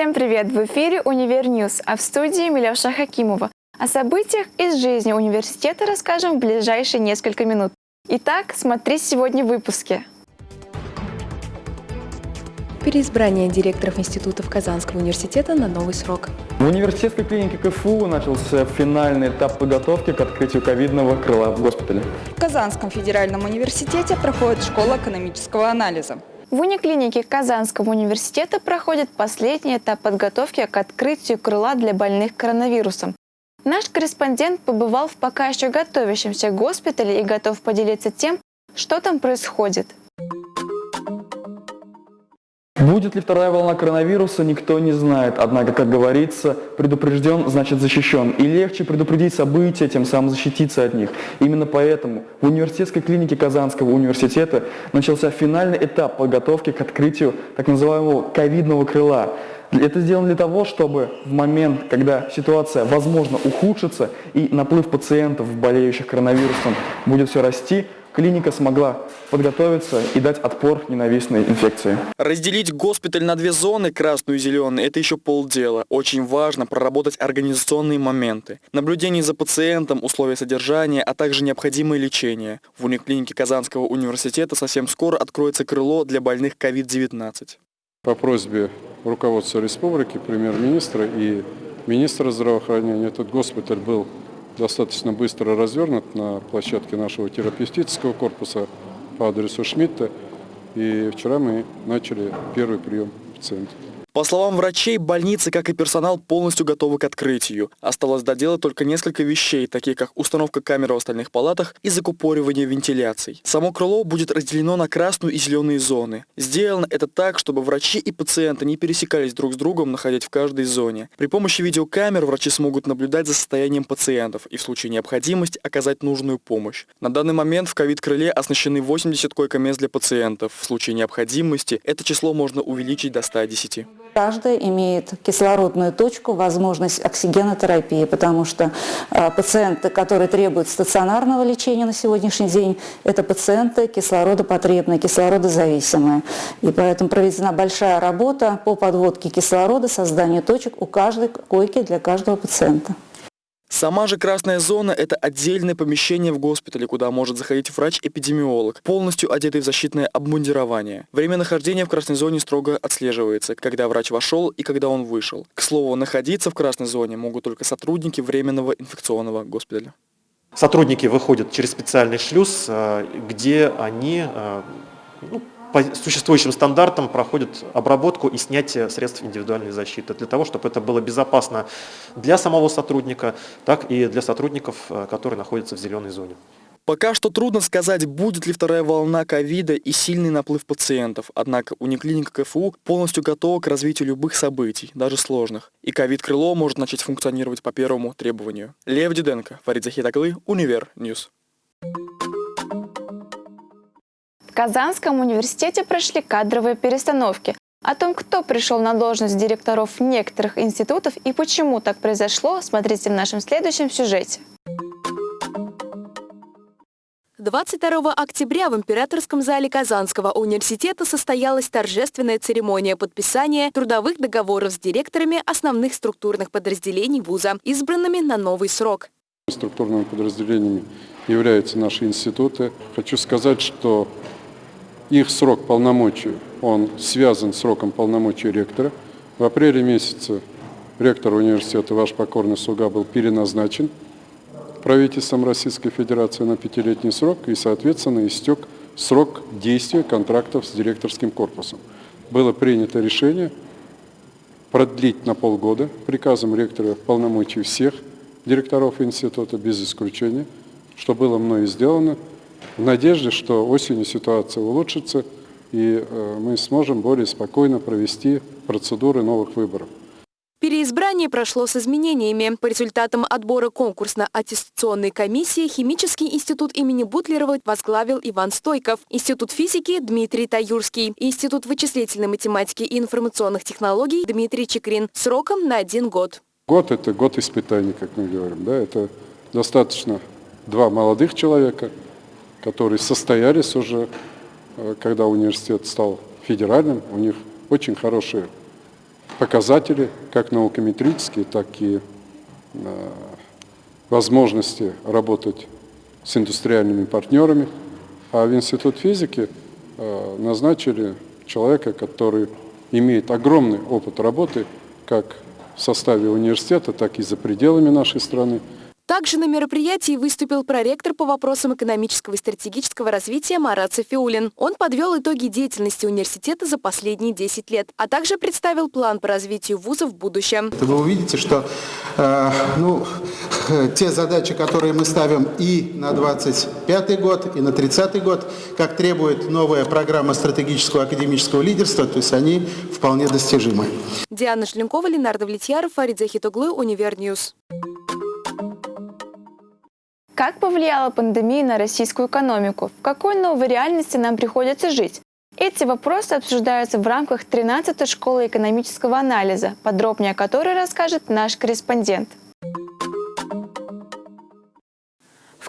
Всем привет! В эфире «Универ News», а в студии Милевша Хакимова. О событиях из жизни университета расскажем в ближайшие несколько минут. Итак, смотри сегодня в выпуске. Переизбрание директоров институтов Казанского университета на новый срок. В университетской клинике КФУ начался финальный этап подготовки к открытию ковидного крыла в госпитале. В Казанском федеральном университете проходит школа экономического анализа. В униклинике Казанского университета проходит последний этап подготовки к открытию крыла для больных коронавирусом. Наш корреспондент побывал в пока еще готовящемся госпитале и готов поделиться тем, что там происходит. Будет ли вторая волна коронавируса, никто не знает. Однако, как говорится, предупрежден, значит защищен. И легче предупредить события, тем самым защититься от них. Именно поэтому в университетской клинике Казанского университета начался финальный этап подготовки к открытию так называемого ковидного крыла. Это сделано для того, чтобы в момент, когда ситуация, возможно, ухудшится и наплыв пациентов, болеющих коронавирусом, будет все расти, клиника смогла подготовиться и дать отпор ненавистной инфекции. Разделить госпиталь на две зоны, красную и зеленую, это еще полдела. Очень важно проработать организационные моменты. Наблюдение за пациентом, условия содержания, а также необходимое лечение. В униклинике Казанского университета совсем скоро откроется крыло для больных COVID-19. По просьбе руководства республики, премьер-министра и министра здравоохранения этот госпиталь был достаточно быстро развернут на площадке нашего терапевтического корпуса по адресу Шмидта. И вчера мы начали первый прием пациентов. По словам врачей, больницы, как и персонал, полностью готовы к открытию. Осталось доделать только несколько вещей, такие как установка камер в остальных палатах и закупоривание вентиляций. Само крыло будет разделено на красную и зеленые зоны. Сделано это так, чтобы врачи и пациенты не пересекались друг с другом, находясь в каждой зоне. При помощи видеокамер врачи смогут наблюдать за состоянием пациентов и в случае необходимости оказать нужную помощь. На данный момент в ковид-крыле оснащены 80 койко-мест для пациентов. В случае необходимости это число можно увеличить до 110. Каждая имеет кислородную точку, возможность оксигенотерапии, потому что э, пациенты, которые требуют стационарного лечения на сегодняшний день, это пациенты кислородопотребные, кислородозависимые. И поэтому проведена большая работа по подводке кислорода, созданию точек у каждой койки для каждого пациента. Сама же красная зона – это отдельное помещение в госпитале, куда может заходить врач-эпидемиолог, полностью одетый в защитное обмундирование. Время нахождения в красной зоне строго отслеживается, когда врач вошел и когда он вышел. К слову, находиться в красной зоне могут только сотрудники временного инфекционного госпиталя. Сотрудники выходят через специальный шлюз, э, где они э, ну, по существующим стандартам проходят обработку и снятие средств индивидуальной защиты, для того, чтобы это было безопасно для самого сотрудника, так и для сотрудников, э, которые находятся в зеленой зоне. Пока что трудно сказать, будет ли вторая волна ковида и сильный наплыв пациентов, однако униклиника КФУ полностью готова к развитию любых событий, даже сложных. И ковид-крыло может начать функционировать по первому требованию. Лев Диденко, Фарид Захитаглы, Универ News. В Казанском университете прошли кадровые перестановки. О том, кто пришел на должность директоров некоторых институтов и почему так произошло, смотрите в нашем следующем сюжете. 22 октября в Императорском зале Казанского университета состоялась торжественная церемония подписания трудовых договоров с директорами основных структурных подразделений вуза, избранными на новый срок. Структурными подразделениями являются наши институты. Хочу сказать, что их срок полномочий, он связан с сроком полномочий ректора. В апреле месяце ректор университета, ваш покорный слуга, был переназначен правительством Российской Федерации на пятилетний срок и, соответственно, истек срок действия контрактов с директорским корпусом. Было принято решение продлить на полгода приказом ректора полномочий всех директоров института без исключения, что было мной сделано – в надежде, что осенью ситуация улучшится и э, мы сможем более спокойно провести процедуры новых выборов. Переизбрание прошло с изменениями. По результатам отбора конкурсно-аттестационной комиссии Химический институт имени Бутлерова возглавил Иван Стойков, Институт физики Дмитрий Таюрский, Институт вычислительной математики и информационных технологий Дмитрий Чекрин сроком на один год. Год – это год испытаний, как мы говорим. Да? Это достаточно два молодых человека – которые состоялись уже, э, когда университет стал федеральным. У них очень хорошие показатели, как наукометрические, так и э, возможности работать с индустриальными партнерами. А в Институт физики э, назначили человека, который имеет огромный опыт работы как в составе университета, так и за пределами нашей страны. Также на мероприятии выступил проректор по вопросам экономического и стратегического развития Марат Софиулин. Он подвел итоги деятельности университета за последние 10 лет, а также представил план по развитию вуза в будущем. Вы увидите, что э, ну, те задачи, которые мы ставим и на 25 год, и на 30 год, как требует новая программа стратегического академического лидерства, то есть они вполне достижимы. Диана Шленкова, Ленардо Влетьяров, Фарид Захитуглы, Универ News. Как повлияла пандемия на российскую экономику? В какой новой реальности нам приходится жить? Эти вопросы обсуждаются в рамках 13-й школы экономического анализа, подробнее о которой расскажет наш корреспондент.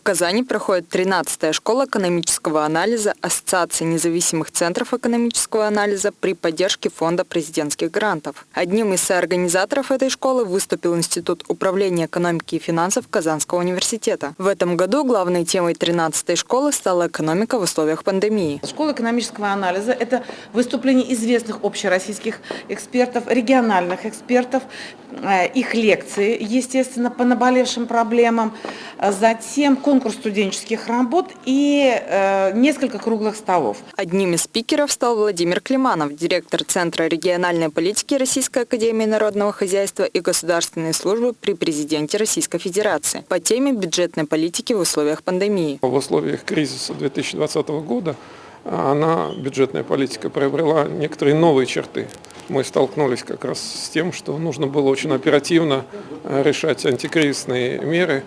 В Казани проходит 13-я школа экономического анализа Ассоциации независимых центров экономического анализа при поддержке Фонда президентских грантов. Одним из соорганизаторов этой школы выступил Институт управления экономики и финансов Казанского университета. В этом году главной темой 13-й школы стала экономика в условиях пандемии. Школа экономического анализа – это выступление известных общероссийских экспертов, региональных экспертов, э, их лекции, естественно, по наболевшим проблемам. Затем конкурс студенческих работ и э, несколько круглых столов. Одним из спикеров стал Владимир Климанов, директор Центра региональной политики Российской академии народного хозяйства и государственной службы при президенте Российской Федерации по теме бюджетной политики в условиях пандемии. В условиях кризиса 2020 года она, бюджетная политика, приобрела некоторые новые черты. Мы столкнулись как раз с тем, что нужно было очень оперативно э, решать антикризисные меры,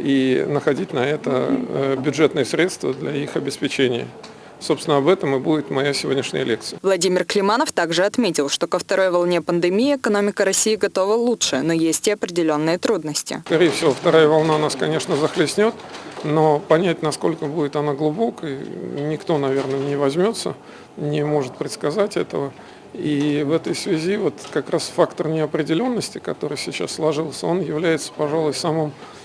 и находить на это э, бюджетные средства для их обеспечения. Собственно, об этом и будет моя сегодняшняя лекция. Владимир Климанов также отметил, что ко второй волне пандемии экономика России готова лучше, но есть и определенные трудности. Скорее всего, вторая волна нас, конечно, захлестнет, но понять, насколько будет она глубокой, никто, наверное, не возьмется, не может предсказать этого. И в этой связи вот как раз фактор неопределенности, который сейчас сложился, он является, пожалуй, самым Э,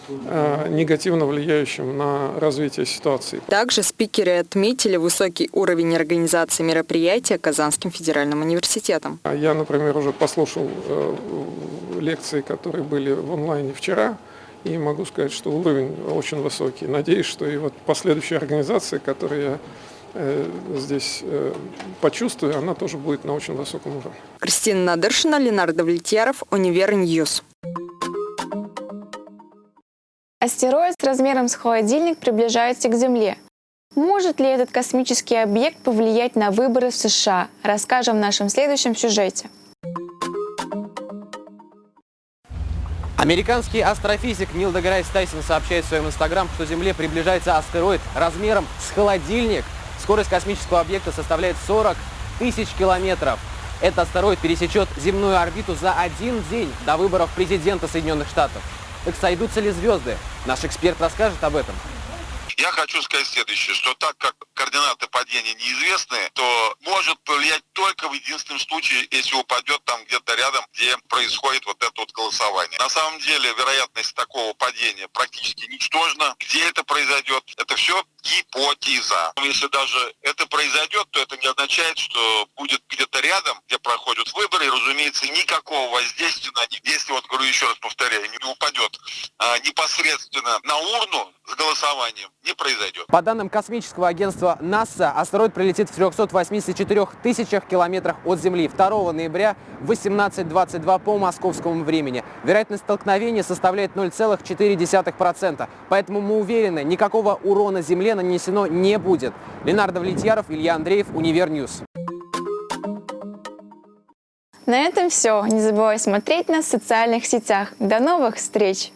негативно влияющим на развитие ситуации. Также спикеры отметили высокий уровень организации мероприятия Казанским федеральным университетом. А я, например, уже послушал э, лекции, которые были в онлайне вчера, и могу сказать, что уровень очень высокий. Надеюсь, что и вот последующая организация, которую я э, здесь почувствую, она тоже будет на очень высоком уровне. Кристина Надыршина, Ленардо Влетьяров, Univer News. Астероид с размером с холодильник приближается к Земле. Может ли этот космический объект повлиять на выборы в США? Расскажем в нашем следующем сюжете. Американский астрофизик Нил Деграйс Тайсон сообщает в своем инстаграм, что Земле приближается астероид размером с холодильник. Скорость космического объекта составляет 40 тысяч километров. Этот астероид пересечет земную орбиту за один день до выборов президента Соединенных Штатов. Так сойдутся ли звезды? Наш эксперт расскажет об этом. Я хочу сказать следующее, что так как координаты падения неизвестны, то может повлиять только в единственном случае, если упадет там где-то рядом, где происходит вот это вот голосование. На самом деле вероятность такого падения практически ничтожна. Где это произойдет, это все гипотеза. Если даже это произойдет, то это не означает, что будет где-то рядом, где проходят выборы, и, разумеется, никакого воздействия на них, если, вот говорю еще раз повторяю, не упадет а, непосредственно на урну с голосованием, не произойдет. По данным космического агентства НАСА, астероид прилетит в 384 тысячах километрах от Земли 2 ноября в 18.22 по московскому времени. Вероятность столкновения составляет 0,4%. Поэтому мы уверены, никакого урона Земле нанесено не будет. Ленардо Влетьяров, Илья Андреев, Univer News. На этом все. Не забывай смотреть нас в социальных сетях. До новых встреч!